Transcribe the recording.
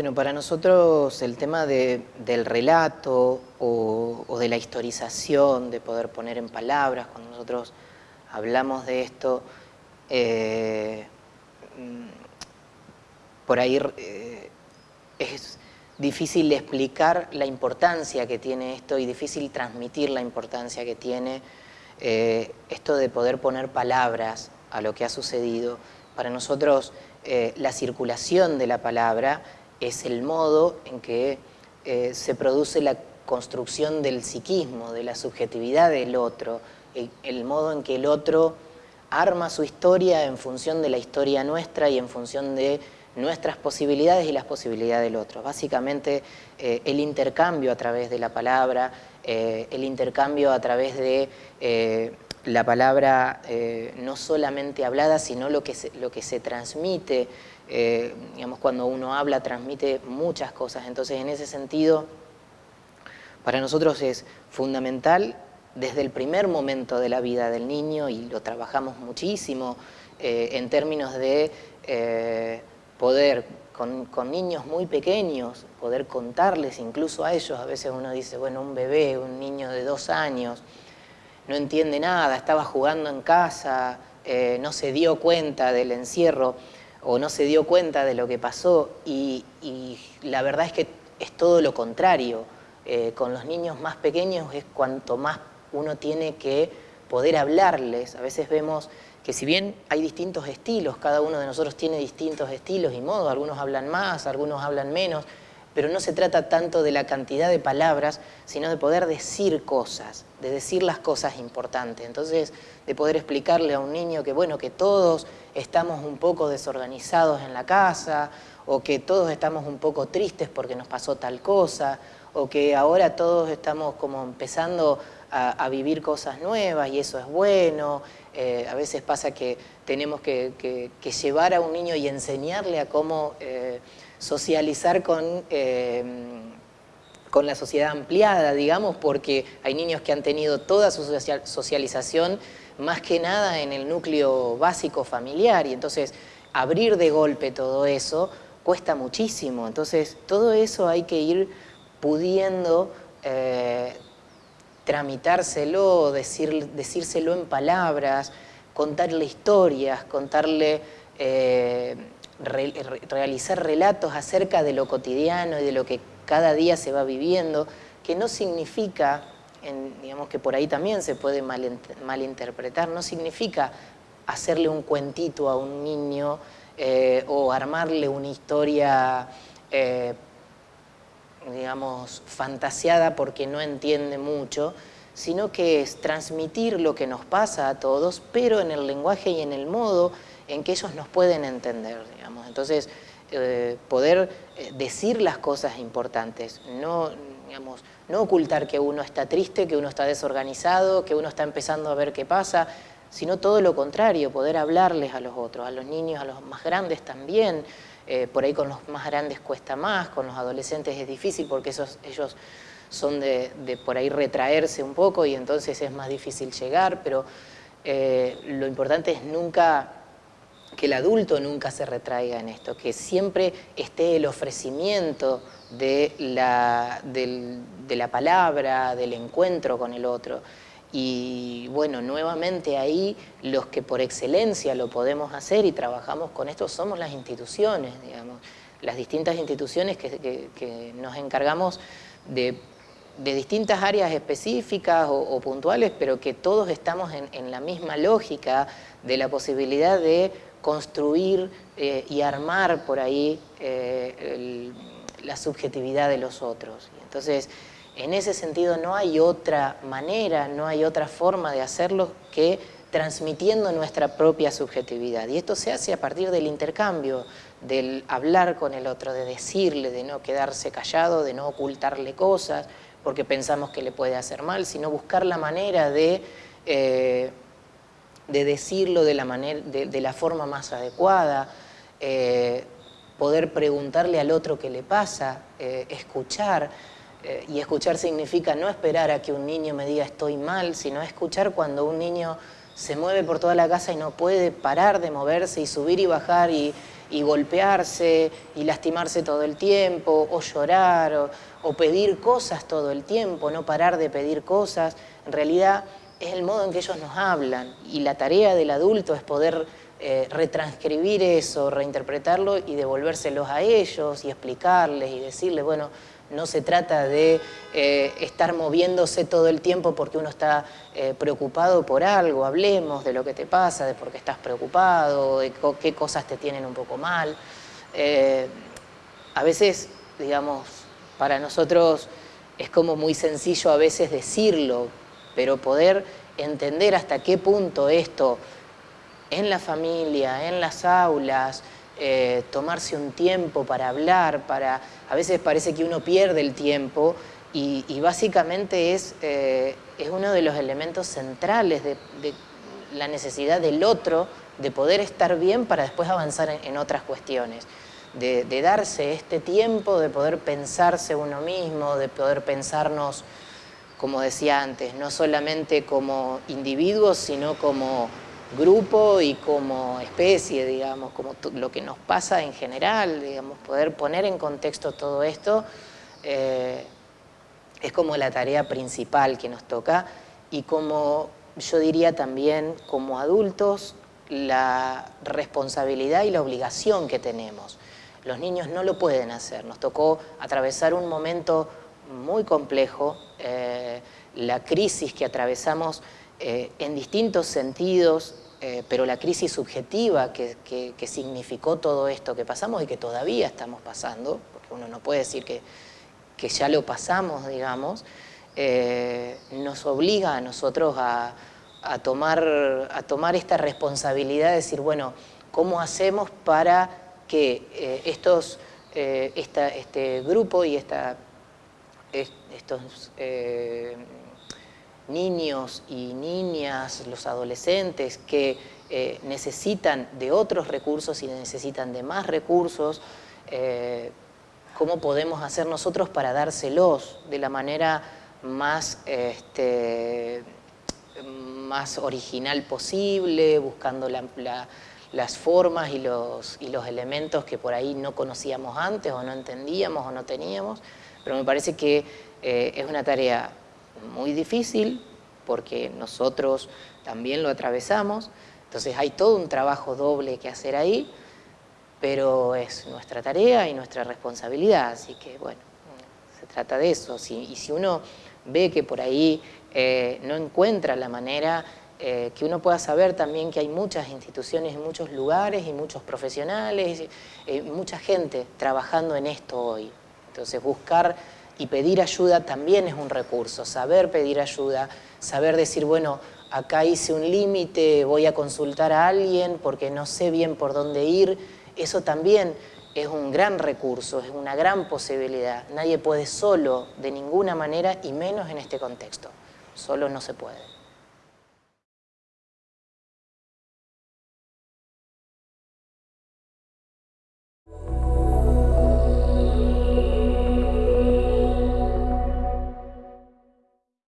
Bueno, para nosotros el tema del relato o, de la historización, de poder poner en palabras, cuando nosotros hablamos de esto, eh, mm, por ahí eh, es difícil explicar la importancia que tiene esto y difícil transmitir la importancia que tiene eh, esto de poder poner palabras a lo que ha sucedido. Para nosotros la circulación de la palabra es el modo en que eh, se produce la construcción del psiquismo, de la subjetividad del otro, el, modo en que el otro arma su historia en función de la historia nuestra y en función de nuestras posibilidades y las posibilidades del otro. Básicamente eh, el intercambio a través de la palabra, eh, el intercambio a través de la palabra no solamente hablada, sino lo que lo que se transmite eh, digamos, cuando uno habla transmite muchas cosas, entonces en ese sentido para nosotros es fundamental desde el primer momento de la vida del niño y lo trabajamos muchísimo eh, en términos de eh, poder con, niños muy pequeños, poder contarles incluso a ellos, a veces uno dice, bueno, un bebé, un niño de dos años, no entiende nada, estaba jugando en casa, no se dio cuenta del encierro, o no se dio cuenta de lo que pasó y, la verdad es que es todo lo contrario. Eh, con los niños más pequeños es cuanto más uno tiene que poder hablarles. A veces vemos que si bien hay distintos estilos, cada uno de nosotros tiene distintos estilos y modos, algunos hablan más, algunos hablan menos, pero no se trata tanto de la cantidad de palabras, sino de poder decir cosas, de decir las cosas importantes. Entonces, de poder explicarle a un niño que, bueno, que todos estamos un poco desorganizados en la casa, o que todos estamos un poco tristes porque nos pasó tal cosa, o que ahora todos estamos como empezando a, vivir cosas nuevas y eso es bueno. Eh, a veces pasa que tenemos que, llevar a un niño y enseñarle a cómo... Eh, socializar con, eh, con la sociedad ampliada, digamos, porque hay niños que han tenido toda su socialización más que nada en el núcleo básico familiar y entonces abrir de golpe todo eso cuesta muchísimo. Entonces todo eso hay que ir pudiendo eh, tramitárselo, decir, decírselo en palabras, contarle historias, contarle... Eh, realizar relatos acerca de lo cotidiano y de lo que cada día se va viviendo, que no significa, digamos que por ahí también se puede malinterpretar, no significa hacerle un cuentito a un niño eh, o armarle una historia, eh, digamos, fantaseada porque no entiende mucho, sino que es transmitir lo que nos pasa a todos, pero en el lenguaje y en el modo en que ellos nos pueden entender, digamos. Entonces, eh, poder eh, decir las cosas importantes, no, digamos, no ocultar que uno está triste, que uno está desorganizado, que uno está empezando a ver qué pasa, sino todo lo contrario, poder hablarles a los otros, a los niños, a los más grandes también, eh, por ahí con los más grandes cuesta más, con los adolescentes es difícil porque esos, ellos son de, de, por ahí retraerse un poco y entonces es más difícil llegar, pero lo importante es nunca que el adulto nunca se retraiga en esto, que siempre esté el ofrecimiento de la, de la palabra, del encuentro con el otro. Y bueno, nuevamente ahí los que por excelencia lo podemos hacer y trabajamos con esto somos las instituciones, digamos, las distintas instituciones que, nos encargamos de, distintas áreas específicas o, puntuales, pero que todos estamos en la misma lógica de la posibilidad de construir eh, y armar por ahí eh, la subjetividad de los otros. Entonces, en ese sentido no hay otra manera, no hay otra forma de hacerlo que transmitiendo nuestra propia subjetividad. Y esto se hace a partir del intercambio, del hablar con el otro, de decirle, de no quedarse callado, de no ocultarle cosas, porque pensamos que le puede hacer mal, sino buscar la manera de eh, de decirlo de la, manera, de, la forma más adecuada, eh, poder preguntarle al otro qué le pasa, eh, escuchar, eh, y escuchar significa no esperar a que un niño me diga estoy mal, sino escuchar cuando un niño se mueve por toda la casa y no puede parar de moverse y subir y bajar y, y golpearse y lastimarse todo el tiempo, o llorar, o, pedir cosas todo el tiempo, no parar de pedir cosas. En realidad es el modo en que ellos nos hablan y la tarea del adulto es poder eh, retranscribir eso, reinterpretarlo y devolvérselos a ellos y explicarles y decirles, bueno, no se trata de eh, estar moviéndose todo el tiempo porque uno está eh, preocupado por algo, hablemos de lo que te pasa, de por qué estás preocupado, de qué cosas te tienen un poco mal. A veces, digamos, para nosotros es como muy sencillo a veces decirlo, pero poder entender hasta qué punto esto en la familia, en las aulas, eh, tomarse un tiempo para hablar, para... A veces parece que uno pierde el tiempo y, básicamente es, eh, es uno de los elementos centrales de, la necesidad del otro de poder estar bien para después avanzar en, otras cuestiones. De, de, darse este tiempo, de poder pensarse uno mismo, de poder pensarnos, como decía antes, no solamente como individuos, sino como grupo y como especie, digamos, como lo que nos pasa en general, digamos, poder poner en contexto todo esto eh, es como la tarea principal que nos toca y como yo diría también como adultos la responsabilidad y la obligación que tenemos. Los niños no lo pueden hacer, nos tocó atravesar un momento muy complejo, eh, la crisis que atravesamos eh, en distintos sentidos, eh, pero la crisis subjetiva que, significó todo esto que pasamos y que todavía estamos pasando, porque uno no puede decir que, ya lo pasamos, digamos, nos obliga a nosotros a, tomar, a tomar esta responsabilidad de decir, bueno, ¿cómo hacemos para que estos, este grupo y esta, estos niños y niñas, los adolescentes que eh, necesitan de otros recursos y necesitan de más recursos, eh, ¿cómo podemos hacer nosotros para dárselos de la manera más, este, más original posible, buscando las formas y los, y los elementos que por ahí no conocíamos antes o no entendíamos o no teníamos, pero me parece que eh, es una tarea muy difícil porque nosotros también lo atravesamos, entonces hay todo un trabajo doble que hacer ahí, pero es nuestra tarea y nuestra responsabilidad, así que bueno, se trata de eso. y si uno ve que por ahí eh, no encuentra la manera eh, que uno pueda saber también que hay muchas instituciones muchos lugares y muchos profesionales, eh, mucha gente trabajando en esto hoy. Entonces buscar y pedir ayuda también es un recurso, saber pedir ayuda, saber decir, bueno, acá hice un límite, voy a consultar a alguien porque no sé bien por dónde ir, eso también es un gran recurso, es una gran posibilidad. Nadie puede solo, de ninguna manera, y menos en este contexto. Solo no se puede.